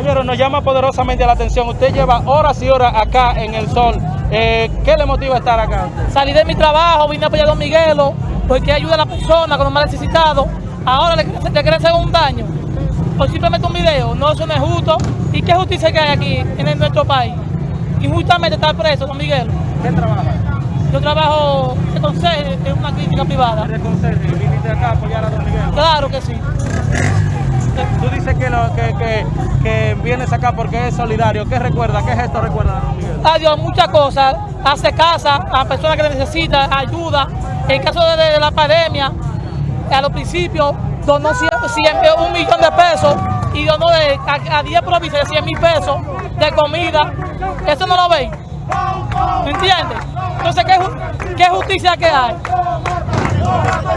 Caballero, nos llama poderosamente la atención. Usted lleva horas y horas acá en el sol. Eh, ¿Qué le motiva estar acá? Salí de mi trabajo, vine a apoyar a Don Miguelo, porque ayuda a la persona con los más necesitados. Ahora le, quieren- le hacer un daño. Por simplemente un video. No, eso no es justo. ¿Y qué justicia que hay aquí en nuestro país? Injustamente está preso Don Miguelo. ¿Qué trabaja? Yo trabajo de consejo en una clínica privada. Eres conserje y viniste acá a apoyar a Don Miguel. Claro que sí. Tú dices que, lo- que, que, que vienes acá porque es solidario. ¿Qué recuerda? ¿Qué gesto recuerda Miguel? Adiós, muchas cosas. Hace casa a personas que necesitan ayuda. En caso de, la pandemia, a los principios donó 100, 100, un millón de pesos y donó de, a, a 10 provincias de 100 mil pesos de comida. Eso no lo ven. ¿Me entiendes? Entonces, ¿qué, qué justicia que hay?